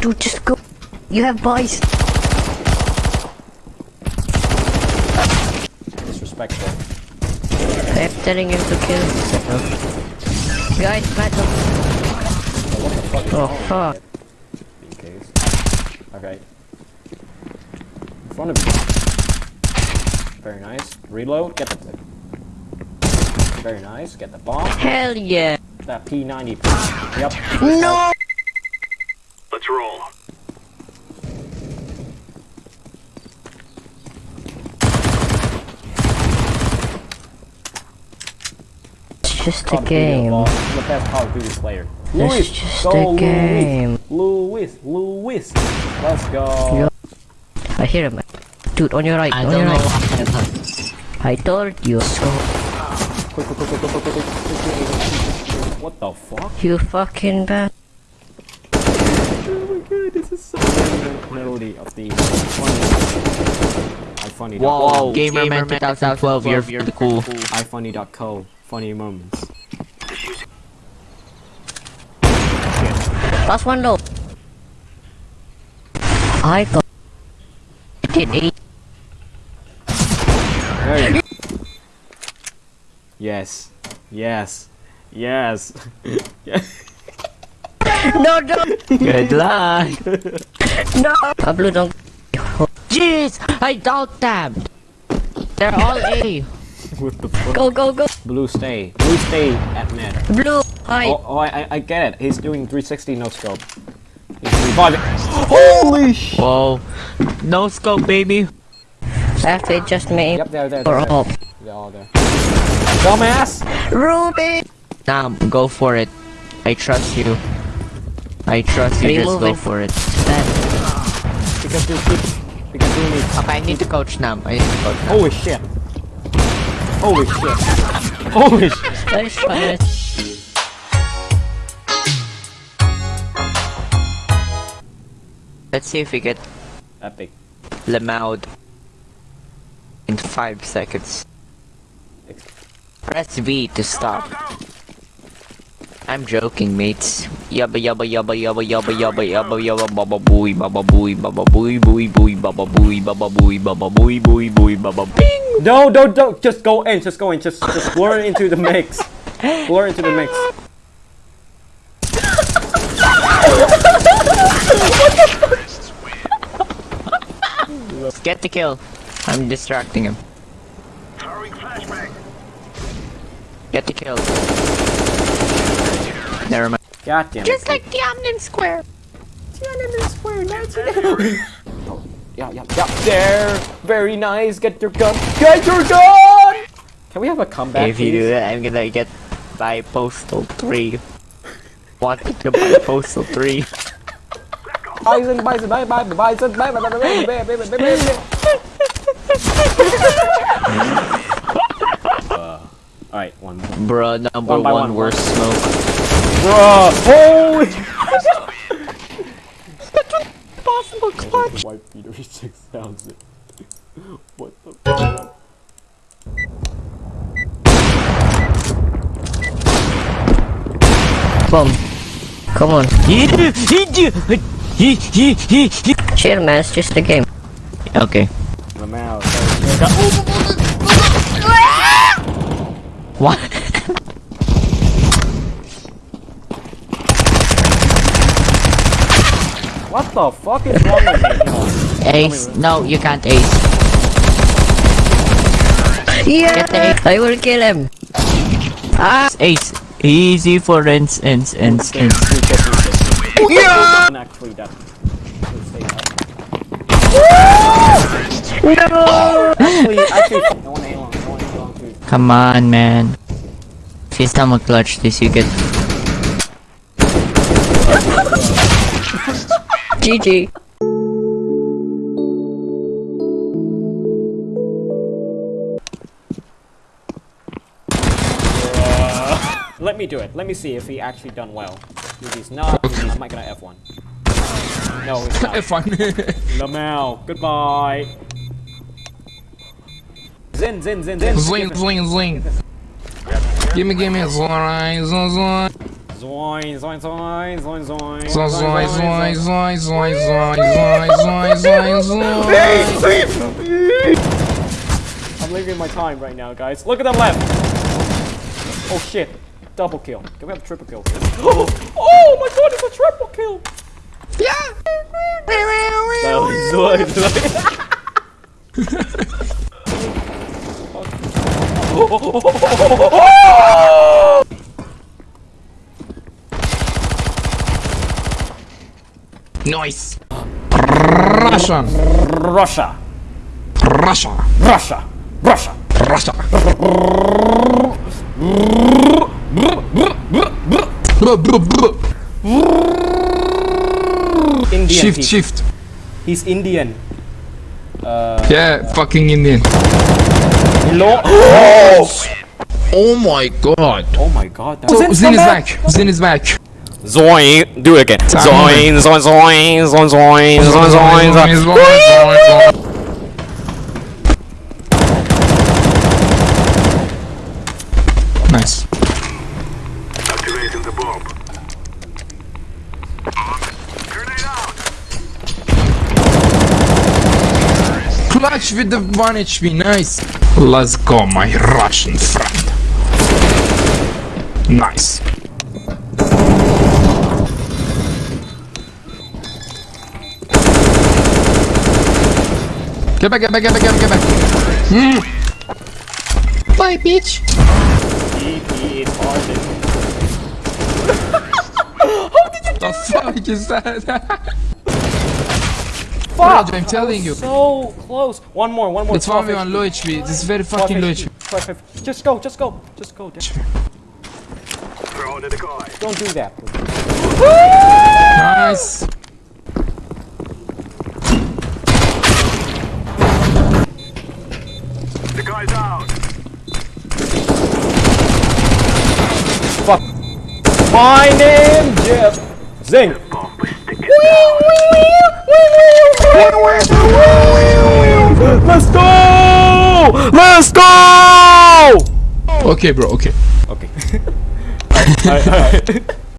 Dude, just go. You have boys. Disrespectful. I'm telling him to kill himself. Guys, battle. What the oh, fuck? Oh, fuck. In case. Okay. In front of you. Very nice. Reload. Get the. Very nice. Get the bomb. Hell yeah. That P90. Yep. No! patrol. It's just a game. Video, the best Call of Duty player. It's just a game. Louis, Louis, Let's go. I hear him. Dude, on your right, I on your right. I told you so. What the fuck? You fucking bad so good. This is so good. Melody of the funny. Funny. Whoa, gamer, Gamer Man 2012, you're, you're the cool. I funny.co. Funny moments. Last one though. I got it. Hey. Yes. Yes. Yes. yes. No, no, Good luck. no. Pablo, don't. Jeez, I doubt them. They're all A. what the fuck? Go, go, go. Blue stay. Blue stay at mid. Blue. Hi. Oh, oh I, I- I get it. He's doing 360 no scope. He's reviving. Holy sh! Whoa. No scope, baby. After just me. Yep, there, there, Or there. there. up. They're all there. Dumbass! Ruby. Nah, go for it. I trust you. I trust you, just Remove go it. for it. Because you keep. Because you need. Okay, I need to coach now. I need to coach Nam. Holy shit! Holy shit! Holy shit! That's fine. Let's see if we get Epic. Lemaud in 5 seconds. Press V to stop. I'm joking, mates. Yabba yabba yabba yabba yabba yabba yabba yabba baba booey baba booey baba booey booey booey baba booey baba booey baba booey booey booey baba bing. No, don't, don't. Just go in. Just go in. Just, just blur into the mix. Blur into the mix. Get the kill. I'm distracting him. Throwing flashbang. Get the kill. Never mind. God damn it. Just like Tiananmen Square. Oh, yeah, yeah, yeah. There. Very nice. Get your gun. Get your gun! Can we have a comeback? if you please? do that, I'm gonna get by Postal 3. Wanted to buy Postal 3. Bison, bison, bison, bison, bison, bison, bison, bison, bison, bison, bison. Uh, Alright, one more. Bruh, number One by one, one, worst smoke. Bruh! Holy! Possible clutch. White Peter 6000. What the fuck? Boom. Come on. Okay. Chill, man. It's just a game. Lamau. What? What the fuck is wrong with me? Ace, no, you can't ace. Yeah, I will kill him. Ah, ace, easy for ends, ends, ends, ends. Yeah. No. Come on, man. Please tell me clutch this, you get GG. Uh, let me do it. Let me see if he actually done well. If he's not, then he's might gonna F1. No, it's not. Fun. Lamau, goodbye. Zin, zin, zin, zin. Zling, zling, zling. Gimme, gimme, zling, zling, zling. Zoin, zoin, zoin, zoin, zoin. Zoin, zoin, zoin, zoin, zoin, zoin, zoin, zoin. I'm leaving my time right now, guys. Look at them left. Oh shit. Double kill. Can we have a triple kill? Oh, oh my god, it's a triple kill. Yeah. Zoin, zoin. Nice. Russian. Russia. Russia. Russia. Russia. Russia. Indian. Shift, he's, shift. he's Indian. Uh, yeah, fucking Indian. Hello. Oh! oh my god. Oh my god. That Oh, Zin is back. Zin is back. Zoin. Do it again. Time Zoin, zoin, zoin, zoin, zoin, zoin, zoin, zoin. Nice. Activating the bomb. Grenade out. Clutch with the 1 HP, nice. Let's go, my Russian friend. Nice. Get back, get back, get back, get back, get back. Mm. Bye, bitch. He is hard. The fuck is that? Fuck! I'm telling you. So close. One more, one more. It's 12 1v1 low HP. This is very fucking low HP, HP. 12 HP. Just go, just go, just go. Just Throw in the decoy. don't do that. My name, Jeff. Zing. Let's go! Let's go! Okay, bro. Okay. Okay. all right, all right, all right.